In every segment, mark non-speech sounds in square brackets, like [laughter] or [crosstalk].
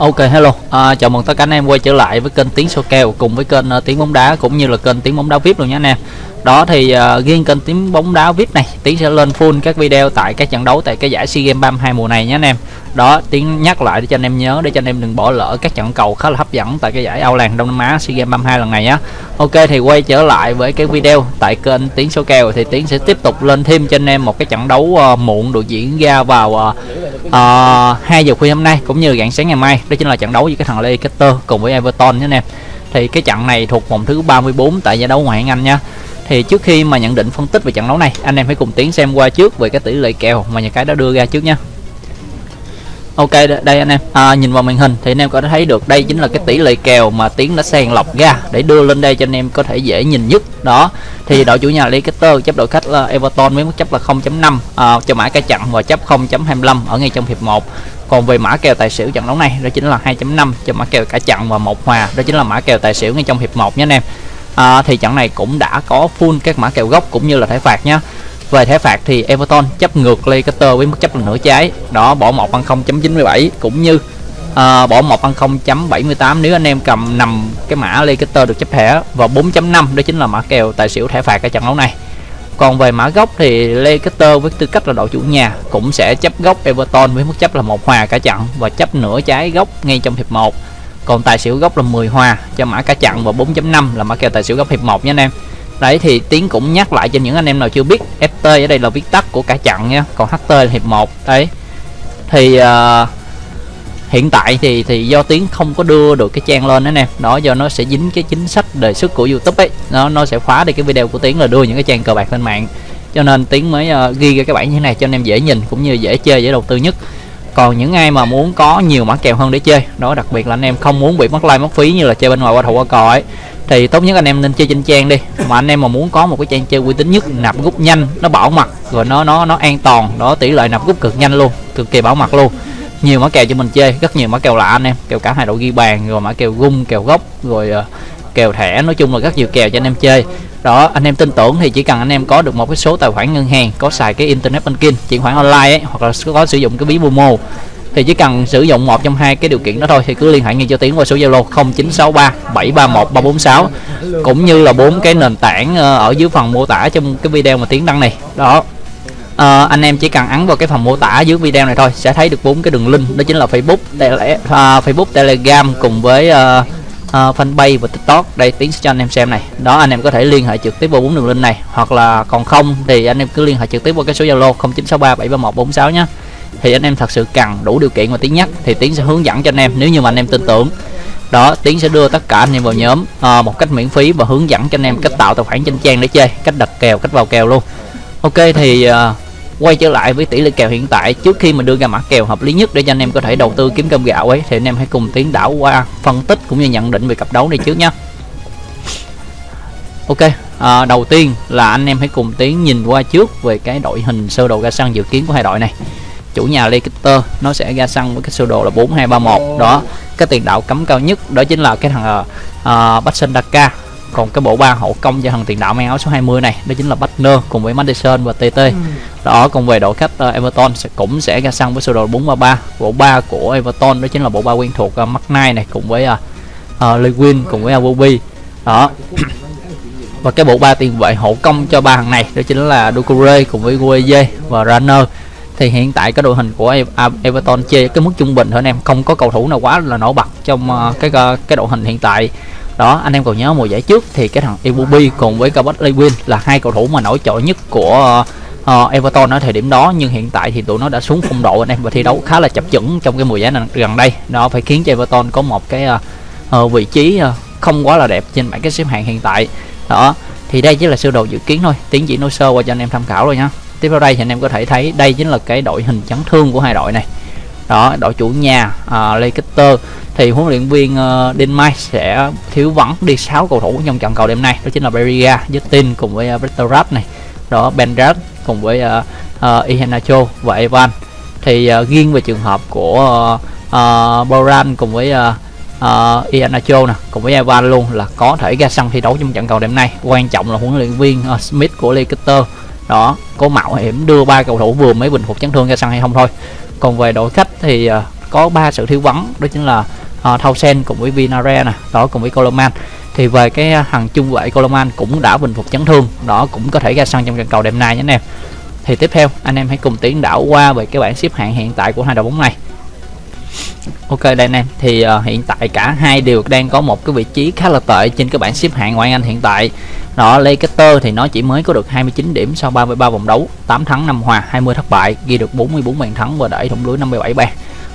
Ok hello, à, chào mừng tất cả anh em quay trở lại với kênh Tiếng Số Kèo cùng với kênh uh, Tiếng Bóng Đá cũng như là kênh Tiếng Bóng Đá VIP luôn nha anh em. Đó thì uh, riêng kênh Tiếng Bóng Đá VIP này, Tiếng sẽ lên full các video tại các trận đấu tại cái giải SEA Games 32 mùa này nhé anh em. Đó, Tiếng nhắc lại để cho anh em nhớ để cho anh em đừng bỏ lỡ các trận cầu khá là hấp dẫn tại cái giải Âu Làng Đông Nam Á SEA Games 32 lần này nhé. Ok thì quay trở lại với cái video tại kênh Tiếng Số Kèo thì Tiếng sẽ tiếp tục lên thêm cho anh em một cái trận đấu uh, muộn được diễn ra vào uh, Ờ, uh, 2 giờ khuya hôm nay cũng như rạng sáng ngày mai đó chính là trận đấu với cái thằng Leicester cùng với Everton nhé anh em. Thì cái trận này thuộc vòng thứ 34 tại giải đấu ngoại hạng Anh nha. Thì trước khi mà nhận định phân tích về trận đấu này anh em hãy cùng tiến xem qua trước về cái tỷ lệ kèo mà nhà cái đã đưa ra trước nha. Ok đây anh em. À, nhìn vào màn hình thì anh em có thể thấy được đây chính là cái tỷ lệ kèo mà Tiến đã sàng lọc ra để đưa lên đây cho anh em có thể dễ nhìn nhất. Đó thì đội chủ nhà Leicester chấp đội khách là Everton với mức chấp là 0.5 à, cho mã cái chặn và chấp 0.25 ở ngay trong hiệp 1 còn về mã kèo tài xỉu trận đấu này đó chính là 2.5 cho mã kèo cả chặn và một hòa đó chính là mã kèo tài xỉu ngay trong hiệp 1 nhé anh em. À, thì trận này cũng đã có full các mã kèo gốc cũng như là thẻ phạt nhé về thẻ phạt thì Everton chấp ngược Leicester với mức chấp là nửa trái. Đó bỏ 1 bằng 0.97 cũng như à, bỏ 1 bằng 0.78 nếu anh em cầm nằm cái mã Leicester được chấp thẻ và 4.5 đó chính là mã kèo tài xỉu thẻ phạt ở trận đấu này. Còn về mã gốc thì Leicester với tư cách là đội chủ nhà cũng sẽ chấp gốc Everton với mức chấp là một hòa cả trận và chấp nửa trái gốc ngay trong hiệp 1 còn tài xỉu gốc là 10 hòa cho mã cả trận và 4.5 là mã kèo tài xỉu gốc hiệp 1 nha anh em đấy thì tiến cũng nhắc lại cho những anh em nào chưa biết ft ở đây là viết tắt của cả chặn nha. Còn ht là hiệp một đấy. Thì uh, hiện tại thì thì do tiến không có đưa được cái trang lên đó nè. Đó do nó sẽ dính cái chính sách đề xuất của youtube ấy. Nó nó sẽ khóa đi cái video của tiến là đưa những cái trang cờ bạc lên mạng. Cho nên tiến mới uh, ghi ra cái bản như thế này cho anh em dễ nhìn cũng như dễ chơi dễ đầu tư nhất còn những ai mà muốn có nhiều mã kèo hơn để chơi, đó, đặc biệt là anh em không muốn bị mất like, mất phí như là chơi bên ngoài qua thủ qua cò ấy, thì tốt nhất anh em nên chơi trên trang đi. Mà anh em mà muốn có một cái trang chơi uy tín nhất, nạp rút nhanh, nó bảo mật, rồi nó nó nó an toàn, đó, tỷ lệ nạp rút cực nhanh luôn, cực kỳ bảo mật luôn. Nhiều mã kèo cho mình chơi, rất nhiều mã kèo lạ anh em, kèo cả hai đội ghi bàn, rồi mã kèo gung, kèo gốc, rồi ờ, kèo thẻ nói chung là rất nhiều kèo cho anh em chơi. Đó anh em tin tưởng thì chỉ cần anh em có được một cái số tài khoản ngân hàng có xài cái internet banking chuyển khoản online ấy hoặc là có sử dụng cái ví momo thì chỉ cần sử dụng một trong hai cái điều kiện đó thôi thì cứ liên hệ ngay cho tiến qua số zalo 0963 731 346 cũng như là bốn cái nền tảng ờ, ở dưới phần mô tả trong cái video mà tiến đăng này. Đó. À, anh em chỉ cần ấn vào cái phần mô tả dưới video này thôi sẽ thấy được bốn cái đường link đó chính là Facebook tele, uh, Facebook Telegram cùng với uh, uh, fanpage và tiktok. Đây tiến cho anh em xem này. Đó anh em có thể liên hệ trực tiếp vào bốn đường link này. Hoặc là còn không thì anh em cứ liên hệ trực tiếp qua cái số zalo 0963 731 46 nhé. Thì anh em thật sự cần đủ điều kiện và tiến nhắc thì tiến sẽ hướng dẫn cho anh em nếu như mà anh em tin tưởng. Đó tiến sẽ đưa tất cả anh em vào nhóm à, một cách miễn phí và hướng dẫn cho anh em cách tạo tài khoản trên trang để chơi cách đặt kèo cách vào kèo luôn. Ok thì à, quay trở lại với tỷ lệ kèo hiện tại trước khi mà đưa ra mã kèo hợp lý nhất để cho anh em có thể đầu tư kiếm cơm gạo ấy thì anh em hãy cùng tiến đảo qua phân tích cũng như nhận định về cặp đấu này trước nhé ok à, đầu tiên là anh em hãy cùng tiến nhìn qua trước về cái đội hình sơ đồ ra sân dự kiến của hai đội này. Chủ nhà Leicester nó sẽ ra sân với cái sơ đồ là 4231 đó cái tiền đạo cấm cao nhất đó chính là cái thằng uh, Batson Daka còn cái bộ ba hậu công cho thằng tiền đạo mang áo số 20 này đó chính là Butner cùng với Madison và TT ừ. đó còn về đội khách uh, Everton sẽ cũng sẽ ra sân với sơ đồ 433 bộ ba của Everton đó chính là bộ ba quen thuộc uh, McKnight này cùng với uh, uh, Lewin cùng với Awobi. Đó. [clears throat] Và cái bộ ba tiền vệ hậu công cho ba thằng này đó chính là Doucouré cùng với Gueye và Runner thì hiện tại cái đội hình của Everton chơi cái mức trung bình thôi anh em không có cầu thủ nào quá là nổi bật trong cái cái đội hình hiện tại đó anh em còn nhớ mùa giải trước thì cái thằng Iwobi cùng với Cabot Lewin là hai cầu thủ mà nổi trội nhất của uh, Everton ở thời điểm đó. Nhưng hiện tại thì tụi nó đã xuống phong độ anh em và thi đấu khá là chập chững trong cái mùa giải này gần đây. Đó phải khiến cho Everton có một cái uh, uh, vị trí uh, không quá là đẹp trên bảng cái xếp hạng hiện tại. Đó thì đây chỉ là sơ đồ dự kiến thôi. Tiến chỉ nói sơ qua cho anh em tham khảo rồi nhá. Tiếp theo đây thì anh em có thể thấy đây chính là cái đội hình chấn thương của hai đội này đó đội chủ nhà uh, Leicester. Thì huấn luyện viên ờ, uh, Denmark sẽ thiếu vắng đi 6 cầu thủ trong trận cầu đêm nay. Đó chính là Beria, Justin cùng với ờ, uh, Bretterrat này. Đó Benrad cùng với uh, uh, Iheanacho và Evan. Thì uh, riêng về trường hợp của uh, uh, Boran cùng với uh, uh, Iheanacho nè cùng với Evan luôn là có thể ra sân thi đấu trong trận cầu đêm nay. Quan trọng là huấn luyện viên uh, Smith của Leicester. Đó có mạo hiểm đưa ba cầu thủ vừa mới bình phục chấn thương ra sân hay không thôi còn về đội khách thì ờ, có ba sự thiếu vắng đó chính là ờ, uh, Thausen cùng với Vinare nè đó cùng với Coleman. Thì về cái ờ, hàng trung vệ Coleman cũng đã bình phục chấn thương đó cũng có thể ra sân trong trận cầu đêm nay nhé anh em. Thì tiếp theo anh em hãy cùng tiến đảo qua về cái bảng xếp hạng hiện tại của hai đội bóng này. Ok đây anh em. Thì uh, hiện tại cả hai đều đang có một cái vị trí khá là tệ trên cái bảng xếp hạng ngoại Anh hiện tại. Đó Leicester thì nó chỉ mới có được 29 điểm sau 33 vòng đấu, 8 thắng 5 hòa, 20 thất bại, ghi được 44 bàn thắng và đẩy thủng lưới 57 bàn.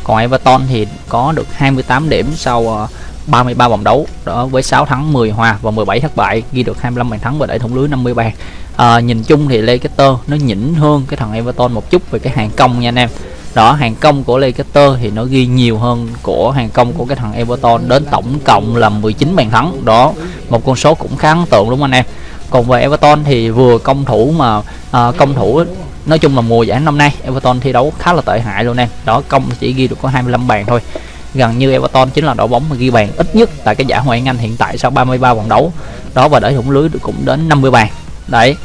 Còn Everton thì có được 28 điểm sau ờ, 33 vòng đấu đó với 6 thắng 10 hòa và 17 thất bại ghi được 25 bàn thắng và đẩy thủng lưới 50 bàn à, nhìn chung thì Leicester nó nhỉnh hơn cái thằng Everton một chút về cái hàng công nha anh em đó hàng công của Leicester thì nó ghi nhiều hơn của hàng công của cái thằng Everton đến tổng cộng là 19 bàn thắng. Đó một con số cũng khá ấn tượng đúng không anh em? Còn về Everton thì vừa công thủ mà à, công thủ nói chung là mùa giải năm nay Everton thi đấu khá là tệ hại luôn em. Đó công chỉ ghi được có 25 bàn thôi. Gần như Everton chính là đội bóng mà ghi bàn ít nhất tại cái giải Ngoại hạng Anh hiện tại sau 33 vòng đấu. Đó và để thủng lưới cũng đến 50 bàn. Đấy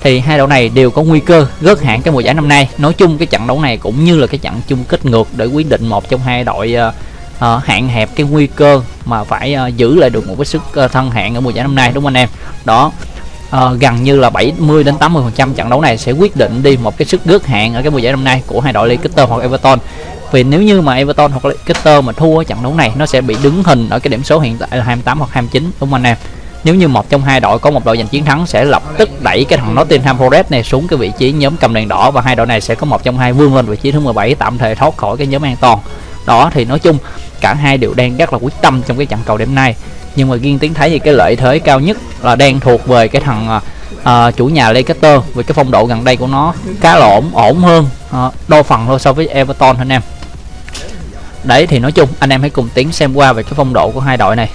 thì hai đội này đều có nguy cơ rớt hạng cái mùa giải năm nay. Nói chung cái trận đấu này cũng như là cái trận chung kết ngược để quyết định một trong hai đội ờ, ờ, uh, uh, hạn hẹp cái nguy cơ mà phải uh, giữ lại được một cái sức uh, thân hạng ở mùa giải năm nay đúng không anh em? Đó uh, gần như là 70 đến 80 phần trăm trận đấu này sẽ quyết định đi một cái sức rớt hạng ở cái mùa giải năm nay của hai đội Leicester hoặc Everton. Vì nếu như mà Everton hoặc Leicester mà thua trận đấu này nó sẽ bị đứng hình ở cái điểm số hiện tại là 28 hoặc 29 đúng không anh em? Nếu như một trong hai đội có một đội giành chiến thắng sẽ lập tức đẩy cái thằng Nottingham Forest này xuống cái vị trí nhóm cầm đèn đỏ và hai đội này sẽ có một trong hai vươn lên vị trí thứ 17 tạm thời thoát khỏi cái nhóm an toàn. Đó thì nói chung cả hai đều đang rất là quyết tâm trong cái trận cầu đêm nay. Nhưng mà riêng tiến thấy thì cái lợi thế cao nhất là đang thuộc về cái thằng uh, chủ nhà Leicester với cái phong độ gần đây của nó khá là ổn ổn hơn à, uh, đôi phần thôi so với Everton anh em. Đấy thì nói chung anh em hãy cùng tiến xem qua về cái phong độ của hai đội này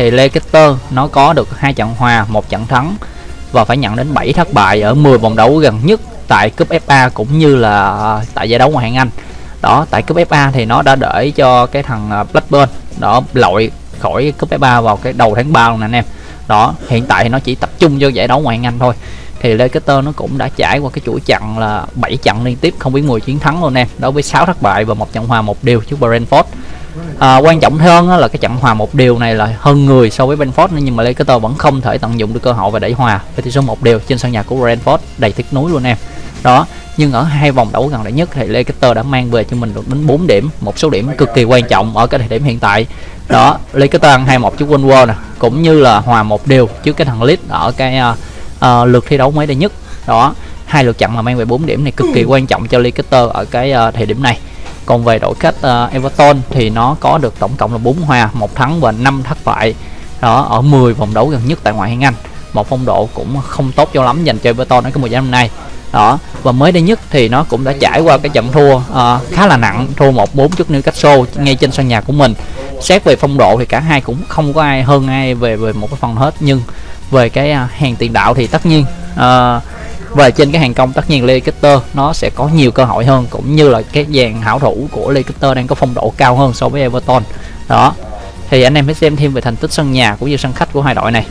thì Leicester nó có được hai trận hòa, một trận thắng và phải nhận đến 7 thất bại ở 10 vòng đấu gần nhất tại cúp FA cũng như là à, tại giải đấu ngoại hạng Anh. Đó, tại cúp FA thì nó đã để cho cái thằng à, Blackburn đó lội khỏi cúp FA vào cái đầu tháng 3 luôn nè anh em. Đó, hiện tại thì nó chỉ tập trung vô giải đấu ngoại hạng Anh thôi. Thì Leicester nó cũng đã trải qua cái chuỗi trận là 7 trận liên tiếp không biết 10 chiến thắng luôn em đối với 6 thất bại và một trận hòa một điều trước Brentford à, quan trọng hơn là cái chậm hòa một điều này là hơn người so với Brentford nhưng mà Leicester vẫn không thể tận dụng được cơ hội và đẩy hòa với tỷ số một điều trên sân nhà của Brentford. Đầy tiếc núi luôn em. Đó nhưng ở hai vòng đấu gần đây nhất thì Leicester đã mang về cho mình được đến 4 điểm một số điểm cực kỳ quan trọng ở cái thời điểm hiện tại. Đó Leicester ăn 2-1 trước Wolves nè cũng như là hòa một điều trước cái thằng Leeds ở cái uh, uh, lượt thi đấu mới đây nhất. Đó hai lượt trận mà mang về 4 điểm này cực kỳ quan trọng cho Leicester ở cái uh, thời điểm này còn về đội khách uh, Everton thì nó có được tổng cộng là 4 hòa một thắng và 5 thất bại. Đó ở 10 vòng đấu gần nhất tại ngoại hạng Anh. Một phong độ cũng không tốt cho lắm dành cho Everton ở cái mùa giải năm nay. Đó và mới đây nhất thì nó cũng đã trải qua cái trận thua uh, khá là nặng thua một bốn trước Newcastle ngay trên sân nhà của mình. Xét về phong độ thì cả hai cũng không có ai hơn ai về về một cái phần hết. Nhưng về cái uh, hàng tiền đạo thì tất nhiên uh, và trên cái hàng công tất nhiên Leicester nó sẽ có nhiều cơ hội hơn cũng như là cái dàn hảo thủ của Leicester đang có phong độ cao hơn so với Everton. Đó. Thì anh em hãy xem thêm về thành tích sân nhà cũng như sân khách của hai đội này.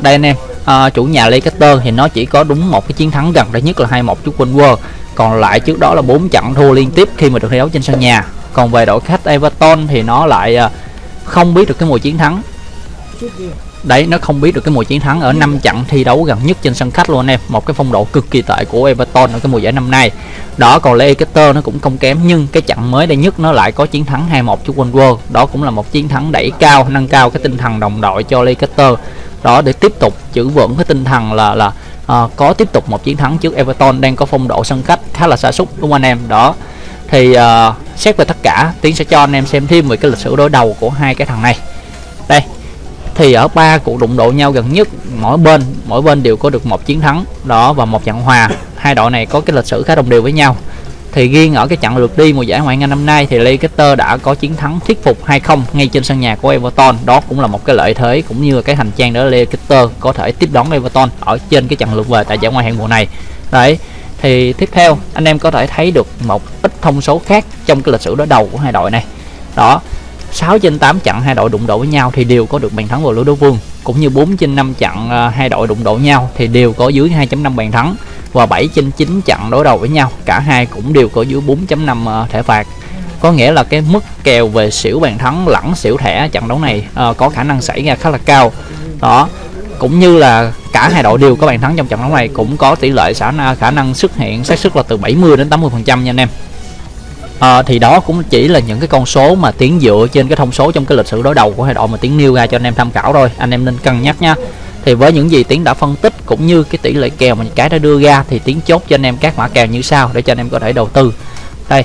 Đây anh em à, chủ nhà Leicester thì nó chỉ có đúng một cái chiến thắng gần đây nhất là 2-1 trước Wolves. Còn lại trước đó là bốn trận thua liên tiếp khi mà được thi đấu trên sân nhà. Còn về đội khách Everton thì nó lại à, không biết được cái mùa chiến thắng đấy nó không biết được cái mùa chiến thắng ở năm trận thi đấu gần nhất trên sân khách luôn anh em. Một cái phong độ cực kỳ tệ của Everton ở cái mùa giải năm nay. Đó còn Leicester nó cũng không kém nhưng cái trận mới đây nhất nó lại có chiến thắng 2-1 trước Wolves đó cũng là một chiến thắng đẩy cao nâng cao cái tinh thần đồng đội cho Leicester. Đó để tiếp tục giữ vững cái tinh thần là là à, có tiếp tục một chiến thắng trước Everton đang có phong độ sân khách khá là xa xúc đúng không anh em? Đó thì uh, xét về tất cả tiến sẽ cho anh em xem thêm về cái lịch sử đối đầu của hai cái thằng này. Đây thì ở ba cuộc đụng độ nhau gần nhất, mỗi bên mỗi bên đều có được một chiến thắng, đó và một trận hòa. Hai đội này có cái lịch sử khá đồng đều với nhau. Thì riêng ở cái trận lượt đi mùa giải ngoại hạng năm nay thì Leicester đã có chiến thắng thuyết phục 2-0 ngay trên sân nhà của Everton. Đó cũng là một cái lợi thế cũng như cái hành trang để Leicester có thể tiếp đón Everton ở trên cái trận lượt về tại giải ngoại hạng mùa này. Đấy, thì tiếp theo anh em có thể thấy được một ít thông số khác trong cái lịch sử đối đầu của hai đội này. Đó 6 trên 8 trận hai đội đụng độ với nhau thì đều có được bàn thắng vào lưới đối phương. Cũng như 4 trên 5 trận à, hai đội đụng độ nhau thì đều có dưới 2.5 bàn thắng và 7 trên 9 trận đối đầu với nhau. Cả hai cũng đều có dưới 4.5 à, thẻ phạt. Có nghĩa là cái mức kèo về xỉu bàn thắng lẫn xỉu thẻ trận đấu này uh, có khả năng xảy ra khá là cao. Đó. Cũng như là cả hai đội đều có bàn thắng trong trận đấu này cũng có tỷ lệ khả khả năng xuất hiện xác suất là từ 70 đến 80 phần trăm nha anh em à, thì đó cũng chỉ là những cái con số mà tiến dựa trên cái thông số trong cái lịch sử đối đầu của hai đội mà tiến nêu ra cho anh em tham khảo thôi. Anh em nên cân nhắc nha. Thì với những gì tiến đã phân tích cũng như cái tỷ lệ kèo mà cái đã đưa ra thì tiến chốt cho anh em các mã kèo như sau để cho anh em có thể đầu tư. Đây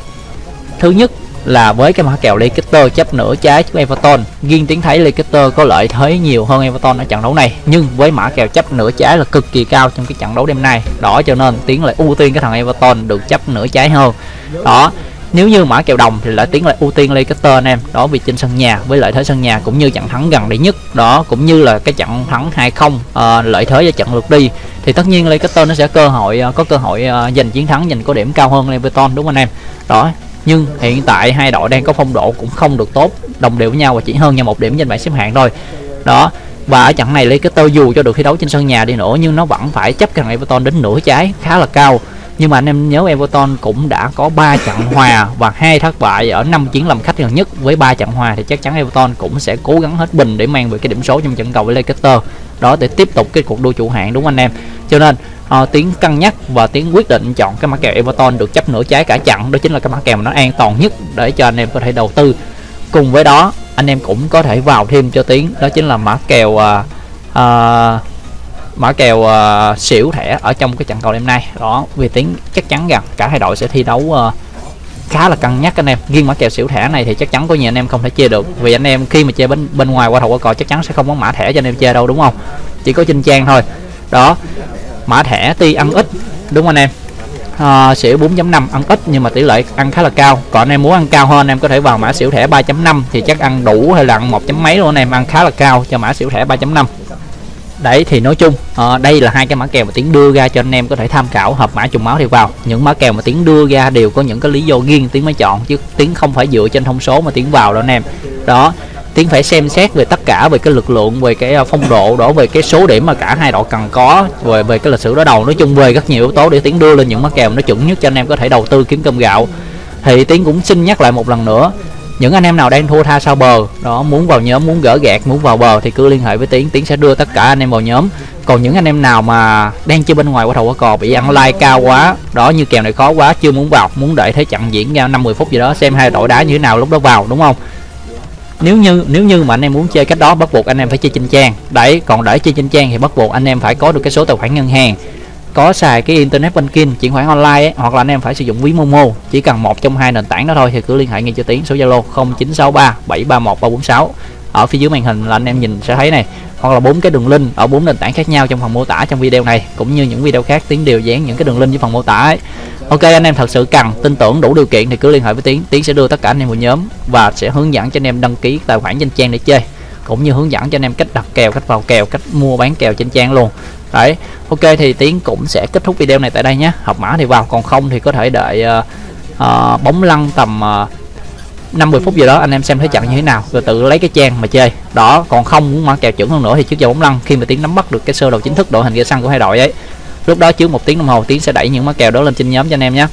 thứ nhất là với cái mã kèo Leicester chấp nửa trái trước Everton. Riêng tiến thấy Leicester có lợi thế nhiều hơn Everton ở trận đấu này nhưng với mã kèo chấp nửa trái là cực kỳ cao trong cái trận đấu đêm nay. Đó cho nên tiến lại ưu tiên cái thằng Everton được chấp nửa trái hơn. Đó nếu như mã kèo đồng thì lại tiến lại ưu tiên Leicester anh em đó vì trên sân nhà với lợi thế sân nhà cũng như trận thắng gần đây nhất đó cũng như là cái trận thắng 2-0 uh, ờ, lợi thế cho trận lượt đi. Thì tất nhiên Leicester nó sẽ cơ hội uh, có cơ hội uh, giành chiến thắng giành có điểm cao hơn Everton đúng không anh em? Đó nhưng hiện tại hai đội đang có phong độ cũng không được tốt đồng đều với nhau và chỉ hơn nhau một điểm trên bảng xếp hạng thôi. Đó và ở trận này Leicester dù cho được thi đấu trên sân nhà đi nữa nhưng nó vẫn phải chấp cần Everton đến nửa trái khá là cao nhưng mà anh em nhớ Everton cũng đã có 3 trận hòa và hai thất bại ở năm chiến làm khách gần nhất với 3 trận hòa thì chắc chắn Everton cũng sẽ cố gắng hết bình để mang về cái điểm số trong trận cầu với Leicester. Đó để tiếp tục cái cuộc đua chủ hạng đúng anh em? Cho nên uh, tiếng cân nhắc và tiếng quyết định chọn cái mã kèo Everton được chấp nửa trái cả trận đó chính là cái mã kèo mà nó an toàn nhất để cho anh em có thể đầu tư. Cùng với đó anh em cũng có thể vào thêm cho tiếng đó chính là mã kèo uh, uh, mã kèo uh, xỉu thẻ ở trong cái trận cầu đêm nay. Đó vì tiếng chắc chắn rằng cả hai đội sẽ thi đấu uh, khá là cân nhắc anh em. Riêng mã kèo xỉu thẻ này thì chắc chắn có nhiều anh em không thể chơi được. Vì anh em khi mà chơi bên bên ngoài qua thầu qua cò chắc chắn sẽ không có mã thẻ cho anh em chơi đâu đúng không? Chỉ có trên trang thôi. Đó mã thẻ tuy ăn ít đúng không anh em? À, xỉu 4.5 ăn ít nhưng mà tỷ lệ ăn khá là cao. Còn anh em muốn ăn cao hơn anh em có thể vào mã xỉu thẻ 3.5 thì chắc ăn đủ hay là ăn một chấm mấy luôn anh em. Ăn khá là cao cho mã xỉu thẻ 3.5 đấy thì nói chung à, đây là hai cái mã kèo mà tiến đưa ra cho anh em có thể tham khảo hợp mã trùng máu thì vào. Những mã kèo mà tiến đưa ra đều có những cái lý do riêng tiến mới chọn chứ tiến không phải dựa trên thông số mà tiến vào đâu anh em. Đó tiến phải xem xét về tất cả về cái lực lượng về cái ờ, phong độ đó về cái số điểm mà cả hai đội cần có về về cái lịch sử đối đầu. Nói chung về rất nhiều yếu tố để tiến đưa lên những mã kèo nó chuẩn nhất cho anh em có thể đầu tư kiếm cơm gạo. Thì tiến cũng xin nhắc lại một lần nữa những anh em nào đang thua tha sau bờ? Đó, muốn vào nhóm, muốn gỡ gạt, muốn vào bờ thì cứ liên hệ với tiến. Tiến sẽ đưa tất cả anh em vào nhóm. Còn những anh em nào mà đang chơi bên ngoài qua thầu qua cò bị ăn like cao quá, đó, như kèo này khó quá, chưa muốn vào, muốn đợi thế trận diễn ra 50 phút gì đó, xem hai đội đá như thế nào lúc đó vào, đúng không? Nếu như nếu như mà anh em muốn chơi cách đó, bắt buộc anh em phải chơi trên trang. Đấy, còn để chơi trên trang thì bắt buộc anh em phải có được cái số tài khoản ngân hàng có xài cái internet banking chuyển khoản online ấy, hoặc là anh em phải sử dụng ví momo chỉ cần một trong hai nền tảng đó thôi thì cứ liên hệ ngay cho tiến số zalo 0963 731 346 ở phía dưới màn hình là anh em nhìn sẽ thấy này hoặc là bốn cái đường link ở bốn nền tảng khác nhau trong phần mô tả trong video này cũng như những video khác tiến đều dán những cái đường link dưới phần mô tả ấy. Ok anh em thật sự cần tin tưởng đủ điều kiện thì cứ liên hệ với tiến tiến sẽ đưa tất cả anh em vào nhóm và sẽ hướng dẫn cho anh em đăng ký tài khoản trên trang để chơi cũng như hướng dẫn cho anh em cách đặt kèo cách vào kèo cách mua bán kèo trên trang luôn đấy ok thì tiến cũng sẽ kết thúc video này tại đây nhé. Học mã thì vào còn không thì có thể đợi uh, uh, bóng lăn tầm ờ, uh, 50 phút gì đó anh em xem thấy trận như thế nào. Rồi tự lấy cái trang mà chơi. Đó còn không muốn mở kèo chuẩn hơn nữa thì trước giờ bóng lăn khi mà tiến nắm bắt được cái sơ đồ chính thức đội hình ra xăng của hai đội ấy lúc đó trước một tiếng đồng hồ tiến sẽ đẩy những mã kèo đó lên trên nhóm cho anh em nhé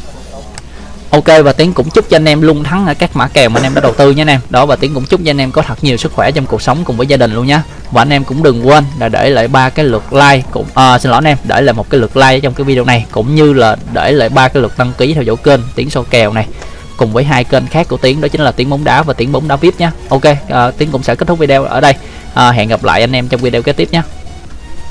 ok và tiến cũng chúc cho anh em luôn thắng ở các mã kèo mà anh em đã đầu tư nhé anh em. Đó và tiến cũng chúc cho anh em có thật nhiều sức khỏe trong cuộc sống cùng với gia đình luôn nhé và anh em cũng đừng quên là để lại ba cái lượt like cũng à, xin lỗi anh em để lại một cái lượt like trong cái video này cũng như là để lại ba cái lượt đăng ký theo dõi kênh tiến so kèo này cùng với hai kênh khác của tiến đó chính là tiến bóng đá và tiến bóng đá vip nhé ok à, tiến cũng sẽ kết thúc video ở đây. À, hẹn gặp lại anh em trong video kế tiếp nhé